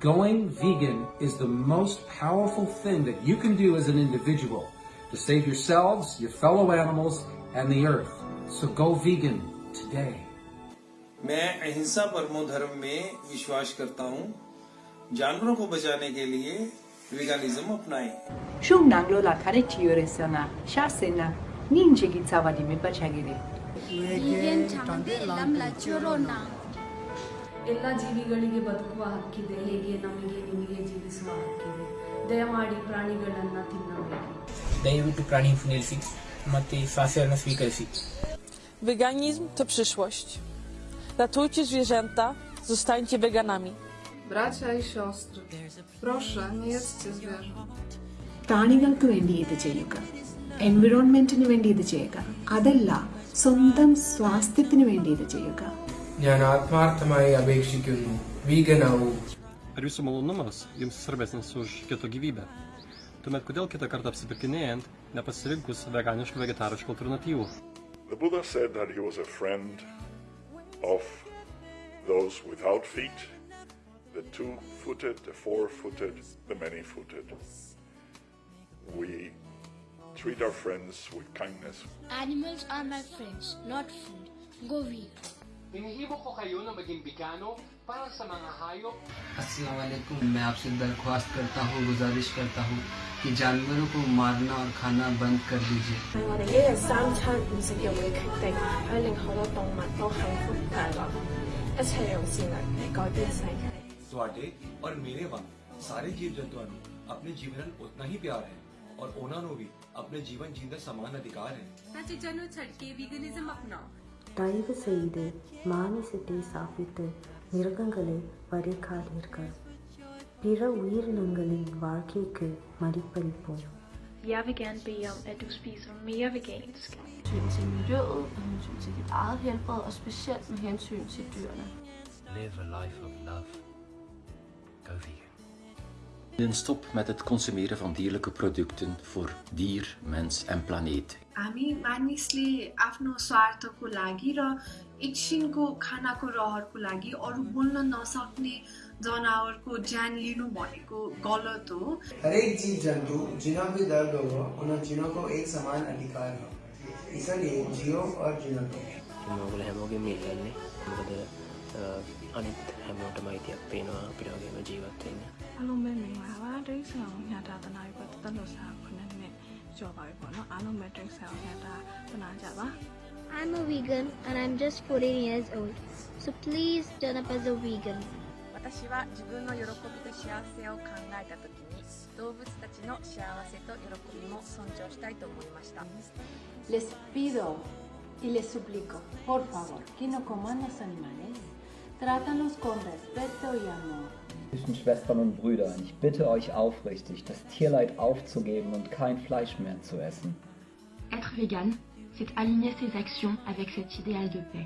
Going vegan is the most powerful thing that you can do as an individual to save yourselves, your fellow animals, and the earth. So go vegan today. मैं अहिंसा परमो धर्म में विश्वास करता हूँ जानवरों को बचाने के लिए वेगानिज्म अपनाएं Shung nanglo la kare chiore sana, sha sena, ninje gi tsawadi me pachagiri. vegan change lam la chorona ಎಲ್ಲ ಜೀವಿಗಳಿಗೆ ಬದುಕುವ ಹಕ್ಕಿದೆ ಹೇಗೆ ನಮಗೆ ನಿಮಗೆ ಜೀವಿಸುವ ಹಕ್ಕಿದೆ ದಯಮಾಡಿ ಪ್ರಾಣಿಗಳನ್ನ ತಿನ್ನಬೇಡಿ ದಯವಿಟ್ಟು ಪ್ರಾಣಿ ನಿಲ್ಲಿಸಿ ಮತ್ತು ಸಸ್ಯವನ್ನು ಸ್ವೀಕರಿಸಿ Weganizm to przyszłość. Ratujcie zwierzęta, zostańcie weganami. Bracia i siostry, proszę, nie jedzcie zwierząt. പ്രാണികൾക്ക് വേണ്ടി ഇത് ചെയ്യുക എൻവിറോൺമെന്റിന് വേണ്ടി ഇത് ചെയ്യുക അതല്ല സ്വന്തം സ്വാസ്ഥ്യത്തിന് വേണ്ടി ഇത് ചെയ്യുക ഞാൻ ആത്മാർത്ഥമായി അപേക്ഷിക്കുന്നു വീഗനാവൂ Ar jūsų malonumas jums svarbesnis už kito gyvybę? Tuomet kodėl kitą kartą apsipirkinėjant nepasirinkus veganiškų vegetariškų alternatyvų? The Buddha said that he was a friend of those without feet, the two footed, the four footed, the many footed. We treat our friends with kindness. animals are my friends not food go vegan Hinihibok ko kayo na maging bikano para sa mga hayop. असलकुम मैं आपसे दरख्वास्त करता हूँ गुजारिश करता हूँ कि जानवरों को मारना और खाना बंद कर दीजिए ਤੁਹਾਡੇ ਔਰ ਮੇਰੇ ਵਾਂਗ ਸਾਰੇ ਜੀਵ ਜੰਤੂਆਂ ਨੂੰ ਆਪਣੇ ਜੀਵਨ ਨਾਲ ਉਤਨਾ ਹੀ ਪਿਆਰ ਹੈ ਔਰ ਉਹਨਾਂ ਨੂੰ ਵੀ ਆਪਣੇ ਜੀਵਨ ਜੀਣ ਦਾ ਸਮਾਨ ਅਧਿਕਾਰ ਹੈ ਸੱਚ ਜਨ ਨੂੰ ਛੱਡ ਕੇ ਵੀਗਨਿਜ਼ਮ ਅਪਣਾਓ தயவு செய்து மாமிசத்தை சாப்பிட்டு மிருகங்களை வதைக்காதீர்கள் பிற உயிரினங்களின் வாழ்க்கைக்கு மதிப்பளிப்போம் Jeg vil gerne bede om, at du spiser mere vegansk. hensyn til miljøet, med hensyn til dit eget helbred og specielt med hensyn til dyrene. Live a life of love. Go vegan. Stop met het consumeren van dierlijke producten voor dir mens en planeet. हामी मानिसले आफ्नो स्वार्थको लागि र एकछिनको खानाको रहरको लागि अरू बोल्न नसक्ने जनावरको ज्यान लिनु भनेको गलत हो हरेक जीव जन्तु जिनों दर्द हो उन जिनों एक समान अधिकार हो। इसलिए जियो और जिनो को। हामीले हामीले हामीले अनि හැමෝටමයි I'm a vegan and I'm just 14 years old, so please turn up as a vegan. 私は自分の喜びと幸せを考えた時に動物たちの幸せと喜びも尊重したいと思いました。Les pido y les suplico, por favor, que no coman los animales. Trátalos con respeto y amor. Lieben Schwestern und Brüder, ich bitte euch aufrichtig, das Tierleid aufzugeben und kein Fleisch mehr zu essen. Être vegan, c'est aligner ses actions avec cet idéal de paix.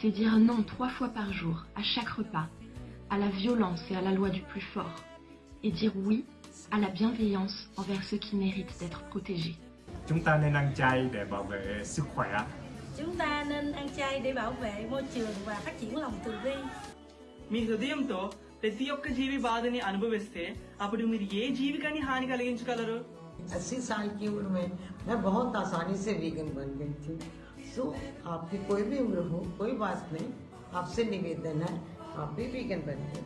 C'est dire non trois fois par jour, à chaque repas, à la violence et à la loi du plus fort, et dire oui à la bienveillance envers ceux qui méritent d'être protégés. Chúng ta nên ăn chay để bảo vệ sức khỏe. Chúng ta nên ăn chay để bảo vệ môi trường và phát triển lòng từ bi. మీ హృదయంతో ప్రతి ఒక్క జీవి బాధని అనుభవిస్తే అప్పుడు మీరు ఏ జీవికాన్ని హాని కలిగించగలరు अस्सी साल की उम्र में मैं बहुत आसानी से वीगन बन गई थी सो आपकी कोई भी उम्र हो कोई बात नहीं आपसे निवेदन है आप भी वीगन बन गए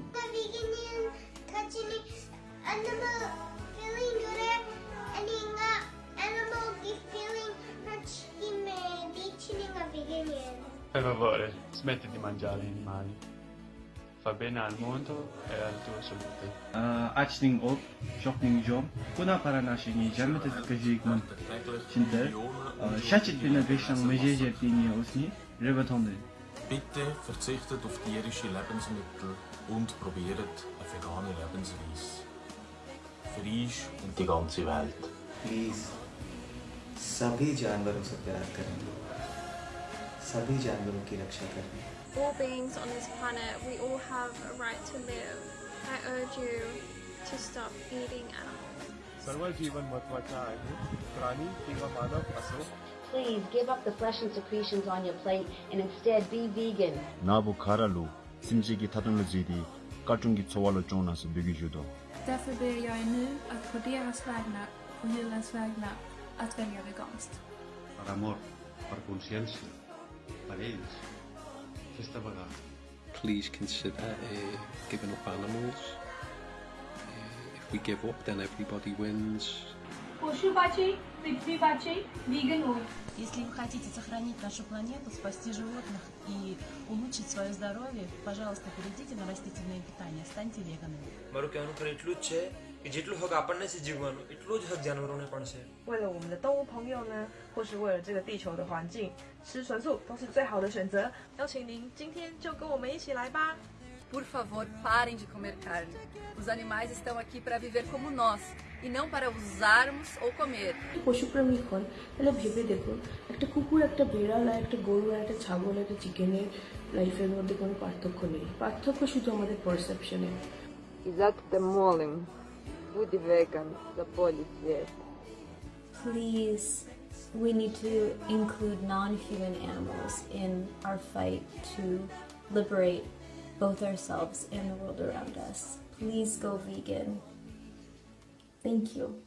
Per favore, smetti di mangiare animali. Fa bene al mondo e alla tua salute. Açning op, jogning jom, kuna para nashing jammet kajik man. Chinter, shachit bin bishang mejeje tini usni, rebatonde. Bitte verzichtet auf tierische Lebensmittel und probiert eine vegane Lebensweise. Für euch und die ganze Welt. Please सभी जानवरों से प्यार करें सभी जानवरों की रक्षा करें All beings on this planet, we all have a right to live. I urge you to stop eating animals. सर्व जीवन महत्वाचं आहे प्राणी किंवा मानव असो Please give up the flesh and secretions on your plate and instead be vegan. 나부 가랄루 심지기 타등르지디 Kartungi Tsawala Jonas Byggyjudo. Därför ber jag er nu att på deras vägnar och djurens vägnar att välja veganskt. per amor, per consciència, Please. Just about that. Please consider uh, giving up animals. Uh, if we give up, then everybody wins. Если вы хотите сохранить нашу планету, спасти животных и улучшить свое здоровье, пожалуйста, перейдите на растительное питание, станьте веганами. જેટલો હક આપણને છે જીવવાનો એટલો જ હક જાનવરોને પણ છે. બોલો અમને તો ભંગ્યો ને ખુશ હોય જે દીછો તો હાંજી શ્રી સંસુ તો શું જય હાવ શું તો છીન ચિંતિયન જો કહો મેં છે લાયબા Por favor, parem de comer carne. Os animais estão aqui para viver como nós e não para usarmos ou comer. Exato, Please, we need to include non-human animals in our fight to liberate both ourselves and the world around us. Please go vegan. Thank you.